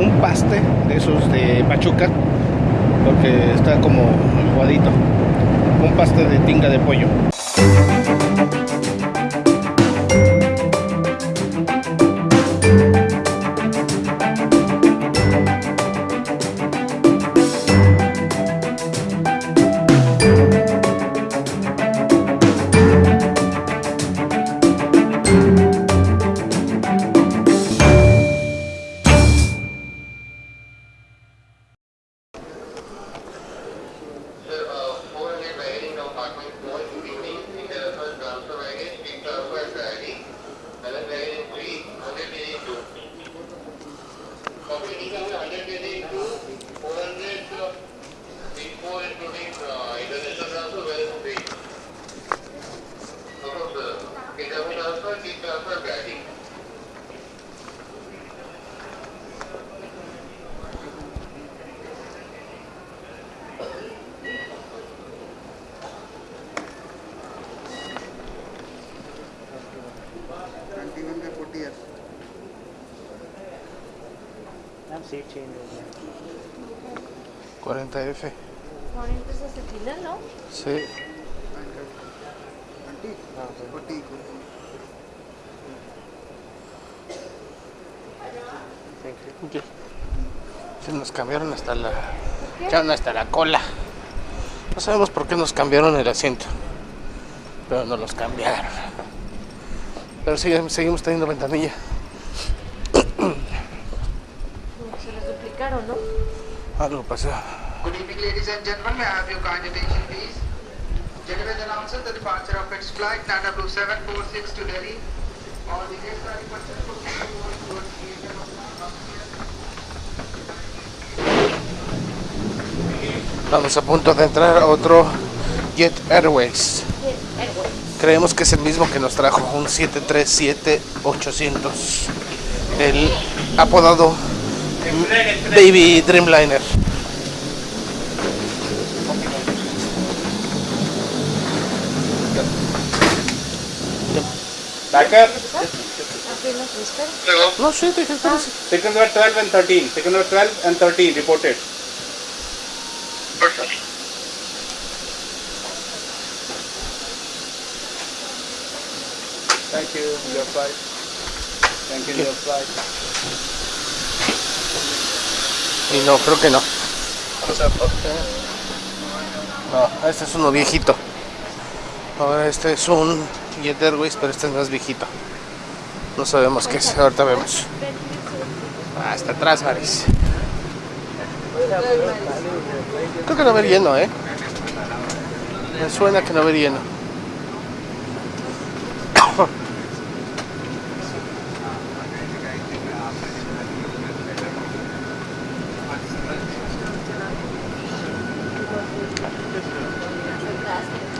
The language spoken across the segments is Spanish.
un paste de esos de Pachuca, porque está como aguadito. Un paste de tinga de pollo. 40F. 40 es el final, ¿no? Sí. Okay. Se nos cambiaron hasta la echaron hasta la cola. No sabemos por qué nos cambiaron el asiento, pero nos los cambiaron. Pero sí, seguimos teniendo ventanilla. Se les duplicaron, ¿no? Algo pasó. Good evening, ladies and gentlemen. May I have your kind attention, please? General announces the departure of its flight Nana Blue 746 to Delhi. All the guests are requested to move towards the area of Vamos a punto de entrar a otro Jet Airways. Creemos que es el mismo que nos trajo un 737-800. El apodado Baby Dreamliner. Backup, Apenas me espero. No, sí, dije, espérese. second number 12 and 13. Second number 12 and 13 reported. Thank you, your flight. Thank you, your flight. Y no, creo que no. No, este es uno viejito. Ahora este es un Jet Airways, pero este es más viejito. No sabemos qué es, ahorita vemos. Ah, está atrás, Maris. Creo que no va a haber lleno, ¿eh? Me suena que no va a haber lleno.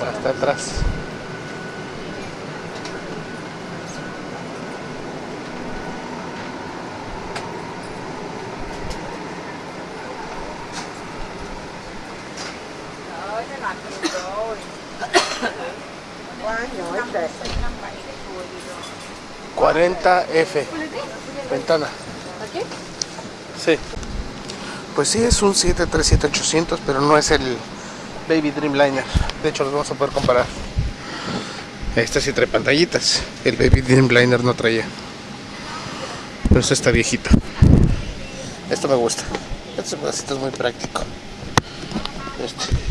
Hasta atrás. Cuarenta F. Ventana. ¿Aquí? Sí. Pues sí, es un 737-800, pero no es el Baby Dreamliner. De hecho, los vamos a poder comparar. Este sí trae pantallitas. El Baby Dreamliner no traía. Pero este está viejito. Esto me gusta. Este pedacito es muy práctico. Este.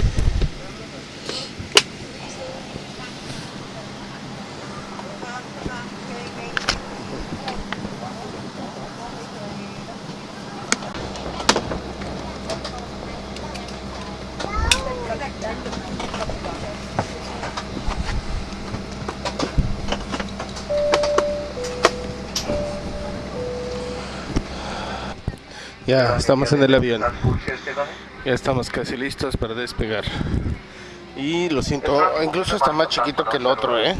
Ya estamos en el avión. Ya estamos casi listos para despegar. Y lo siento, incluso está más chiquito que el otro, ¿eh?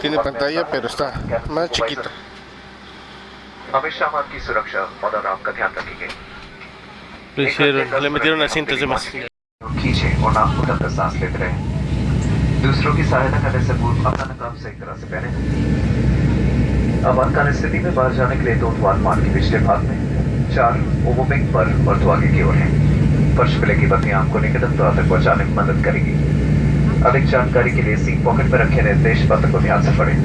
Tiene pantalla, pero está más chiquito. हमेशा आपकी सुरक्षा और आराम का ध्यान रखेंगे Le, hicieron, le metieron asientos de más. खींचे और नाक को ढककर सांस लेते रहे दूसरों की सहायता करने से पूर्व अपना नकाब सही तरह से पहने आपातकाल स्थिति में बाहर जाने के लिए दो द्वार मार्ग के पिछले भाग में चार ओवरविंग पर और तो आगे की ओर हैं फर्श प्ले की बत्तियाँ आपको निकटतम तौर तक पहुँचाने में मदद करेगी अधिक जानकारी के लिए सीट पॉकेट में रखे निर्देश पत्र को ध्यान से पढ़ें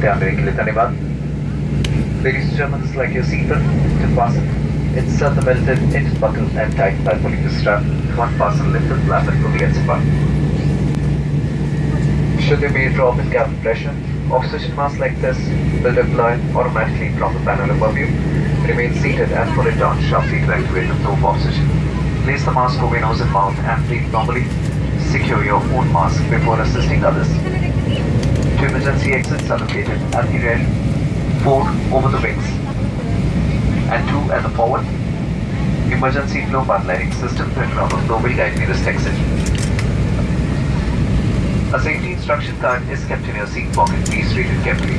ध्यान देने के लिए धन्यवाद Ladies and gentlemen, select your seatbelt to fasten. Insert the belted hinge buckle and tighten by pulling the strap. One fasten lifted flap will be at apart. Should there be a drop in cabin pressure, oxygen mask like this will deploy automatically from the panel above you. Remain seated and pull it down sharply to activate the flow of oxygen. Place the mask over your nose and mouth and breathe normally. Secure your own mask before assisting others. Two emergency exits are located at the rear, four over the wings, and two at the forward. Emergency flow path lighting system printed on the floor will guide nearest exit. A safety instruction card is kept in your seat pocket. Please read it carefully.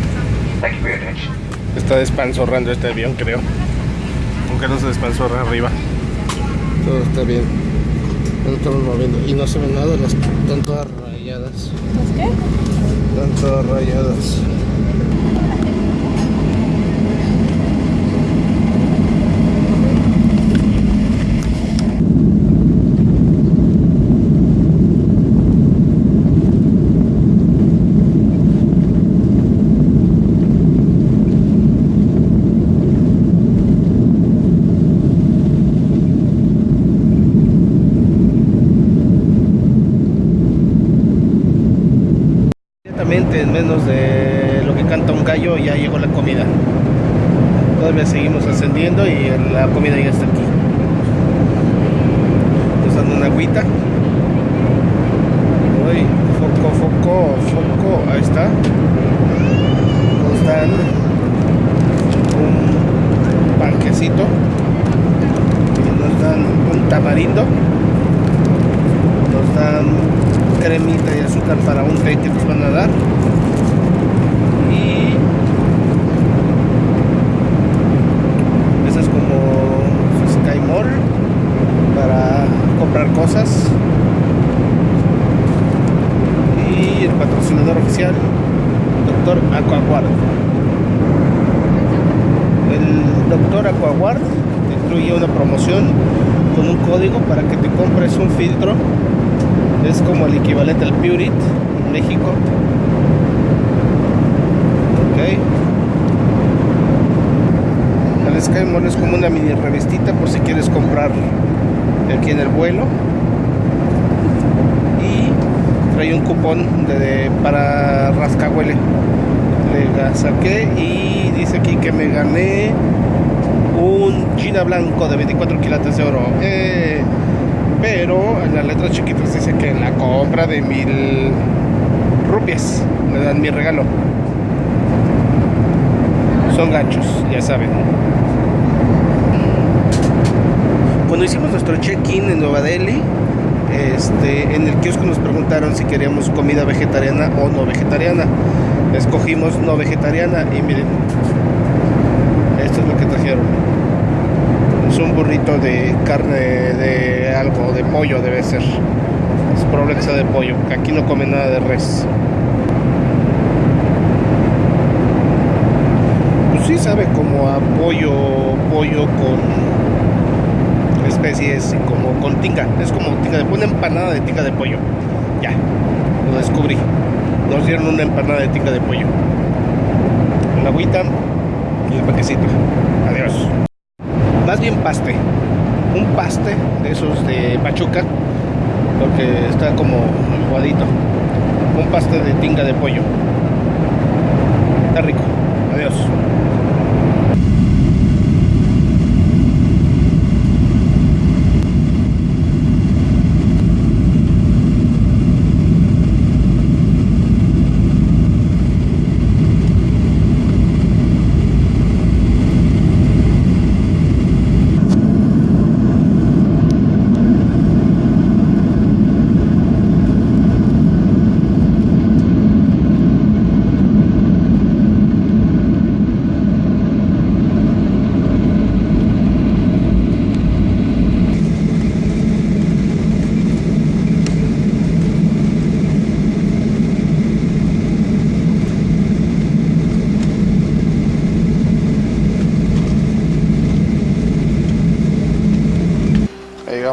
Thank you for your attention. Está despanzorrando este avión, creo. Aunque no se despanzorra arriba. Todo está bien. No estamos moviendo. Y no se ve nada, las están todas rayadas. ¿Pues qué? Están todas rayadas. Inmediatamente, en menos de lo que canta un gallo, ya llegó la comida. Todavía seguimos ascendiendo y la comida ya está aquí. Nos dan una agüita. Uy, foco, foco, foco, ahí está. Nos dan un panquecito. Nos dan un tamarindo. Nos dan cremita y azúcar para un té que nos van a dar. Y esa es como Sky Mall para comprar cosas. Y el Doctor Aquaguard. El Doctor Aquaguard incluye una promoción con un código para que te compres un filtro es como el equivalente al Purit en México. Ok. El Sky Mall es como una mini revistita por si quieres comprar aquí en el vuelo. Trae un cupón de, de- para rascahuele. Le saqué y dice aquí que me gané un Gina blanco de 24 quilates de oro. ¡Eh! pero en las letras chiquitas dice que en la compra de mil rupias me dan mi regalo. Son ganchos, ya saben. Cuando hicimos nuestro check-in en Nueva Delhi, este, en el kiosco nos preguntaron si queríamos comida vegetariana o no vegetariana. Escogimos no vegetariana y miren, esto es lo que trajeron. Es un burrito de carne de algo, de pollo debe ser. Es probable que sea de pollo, que aquí no comen nada de res. Pues sí sabe como a pollo, pollo con y como con tinga. Es como tinga de una empanada de tinga de pollo. Ya, lo descubrí. Nos dieron una empanada de tinga de pollo. La agüita y el paquecito. Adiós más bien paste, un paste de esos de Pachuca, porque está como aguadito, un paste de tinga de pollo.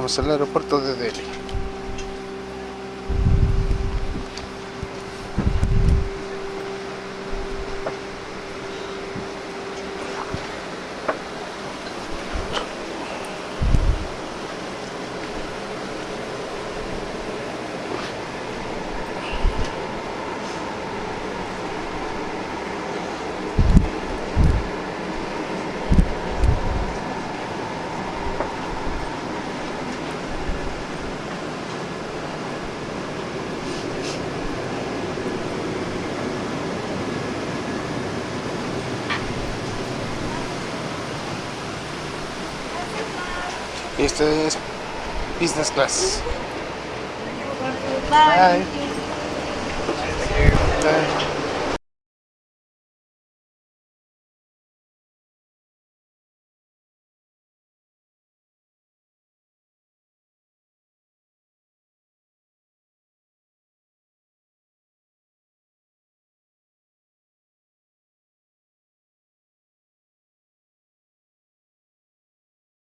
Llegamos al aeropuerto de Delhi. Y este es business class. Bye. Bye.